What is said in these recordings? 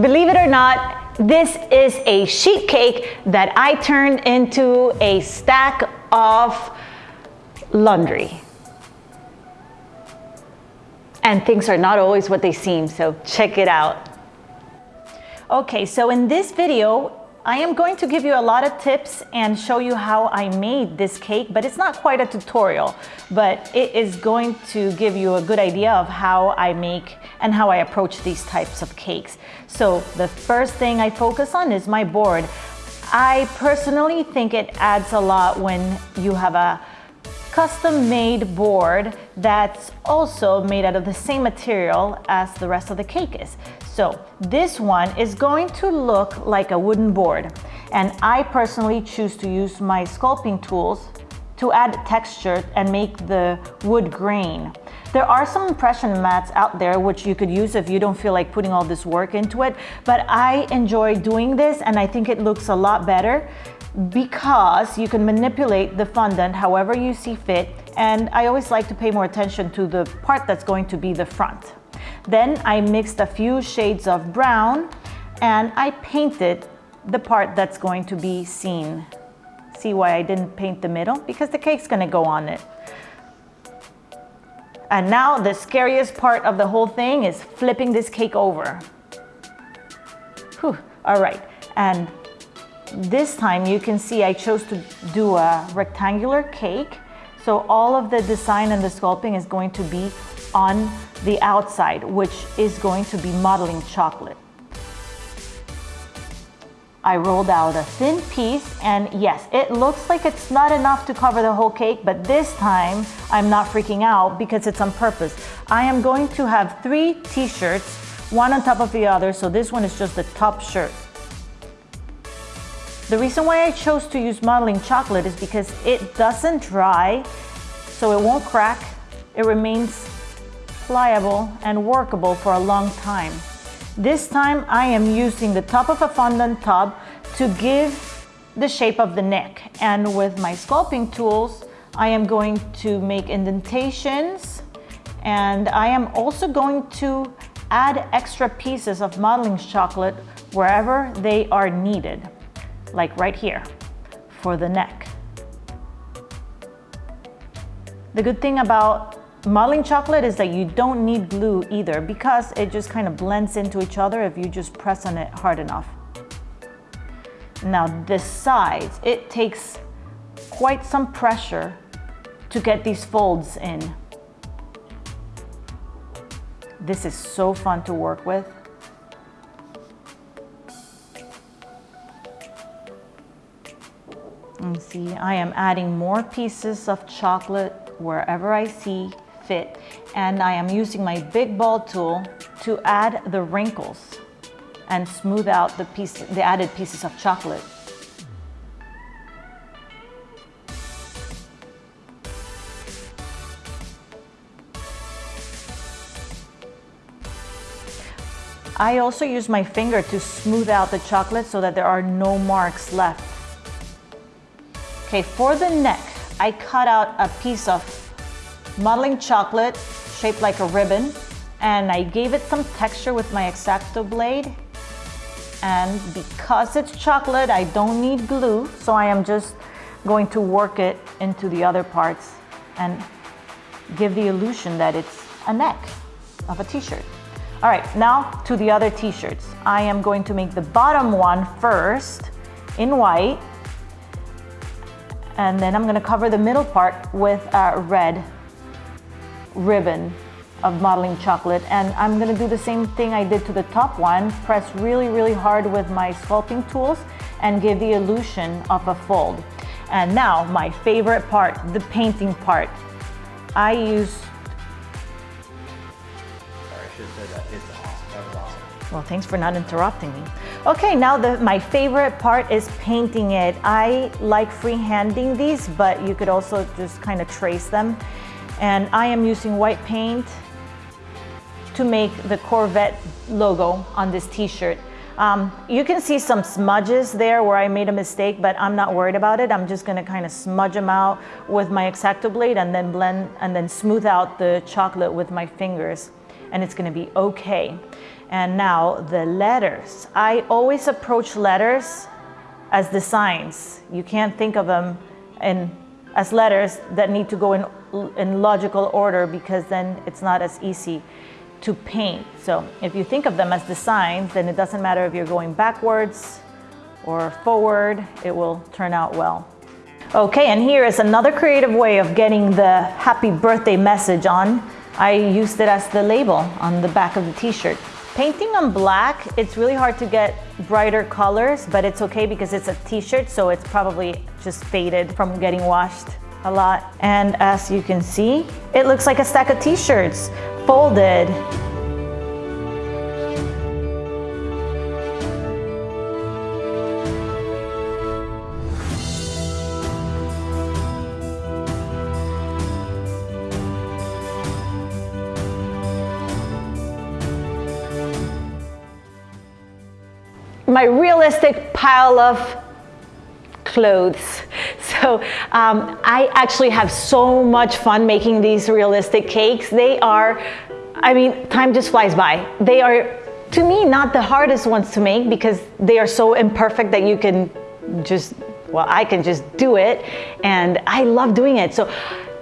believe it or not, this is a sheet cake that I turned into a stack of laundry. And things are not always what they seem, so check it out. Okay, so in this video, I am going to give you a lot of tips and show you how I made this cake, but it's not quite a tutorial, but it is going to give you a good idea of how I make and how I approach these types of cakes. So the first thing I focus on is my board. I personally think it adds a lot when you have a custom made board that's also made out of the same material as the rest of the cake is. So this one is going to look like a wooden board. And I personally choose to use my sculpting tools to add texture and make the wood grain. There are some impression mats out there which you could use if you don't feel like putting all this work into it, but I enjoy doing this and I think it looks a lot better because you can manipulate the fondant however you see fit and I always like to pay more attention to the part that's going to be the front. Then I mixed a few shades of brown and I painted the part that's going to be seen. See why I didn't paint the middle? Because the cake's gonna go on it. And now the scariest part of the whole thing is flipping this cake over. Whew, all right, and this time you can see I chose to do a rectangular cake. So all of the design and the sculpting is going to be on the outside, which is going to be modeling chocolate. I rolled out a thin piece and yes, it looks like it's not enough to cover the whole cake, but this time I'm not freaking out because it's on purpose. I am going to have three t-shirts, one on top of the other, so this one is just the top shirt. The reason why I chose to use modeling chocolate is because it doesn't dry, so it won't crack. It remains pliable and workable for a long time. This time I am using the top of a fondant tub to give the shape of the neck. And with my sculpting tools, I am going to make indentations and I am also going to add extra pieces of modeling chocolate wherever they are needed like right here, for the neck. The good thing about modeling chocolate is that you don't need glue either because it just kind of blends into each other if you just press on it hard enough. Now the sides, it takes quite some pressure to get these folds in. This is so fun to work with. And see, I am adding more pieces of chocolate wherever I see fit. And I am using my big ball tool to add the wrinkles and smooth out the, piece, the added pieces of chocolate. I also use my finger to smooth out the chocolate so that there are no marks left. Okay, for the neck, I cut out a piece of modeling chocolate shaped like a ribbon and I gave it some texture with my X-Acto blade. And because it's chocolate, I don't need glue, so I am just going to work it into the other parts and give the illusion that it's a neck of a t-shirt. All right, now to the other t-shirts. I am going to make the bottom one first in white and then I'm gonna cover the middle part with a red ribbon of modeling chocolate. And I'm gonna do the same thing I did to the top one, press really, really hard with my sculpting tools and give the illusion of a fold. And now my favorite part, the painting part. I use Well, thanks for not interrupting me. Okay, now the, my favorite part is painting it. I like freehanding these, but you could also just kind of trace them. And I am using white paint to make the Corvette logo on this t-shirt. Um, you can see some smudges there where I made a mistake, but I'm not worried about it. I'm just gonna kind of smudge them out with my X-Acto blade and then blend and then smooth out the chocolate with my fingers. and it's gonna be okay. And now the letters. I always approach letters as designs. You can't think of them in, as letters that need to go in, in logical order because then it's not as easy to paint. So if you think of them as the signs, then it doesn't matter if you're going backwards or forward, it will turn out well. Okay, and here is another creative way of getting the happy birthday message on. I used it as the label on the back of the t-shirt. Painting on black, it's really hard to get brighter colors, but it's okay because it's a t-shirt, so it's probably just faded from getting washed a lot. And as you can see, it looks like a stack of t-shirts folded. my realistic pile of clothes. So um, I actually have so much fun making these realistic cakes. They are, I mean, time just flies by. They are, to me, not the hardest ones to make because they are so imperfect that you can just, well, I can just do it. And I love doing it. So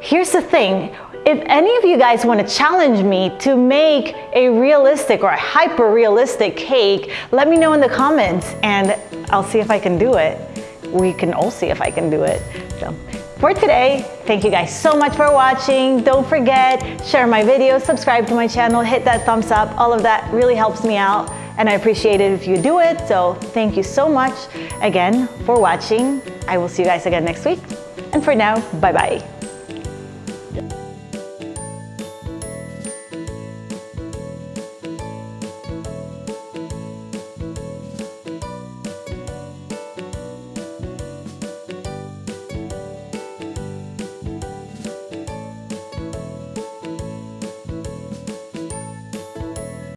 here's the thing if any of you guys want to challenge me to make a realistic or a hyper realistic cake, let me know in the comments and I'll see if I can do it. We can all see if I can do it. So for today, thank you guys so much for watching. Don't forget, share my video, subscribe to my channel, hit that thumbs up. All of that really helps me out and I appreciate it if you do it. So thank you so much again for watching. I will see you guys again next week. And for now, bye-bye.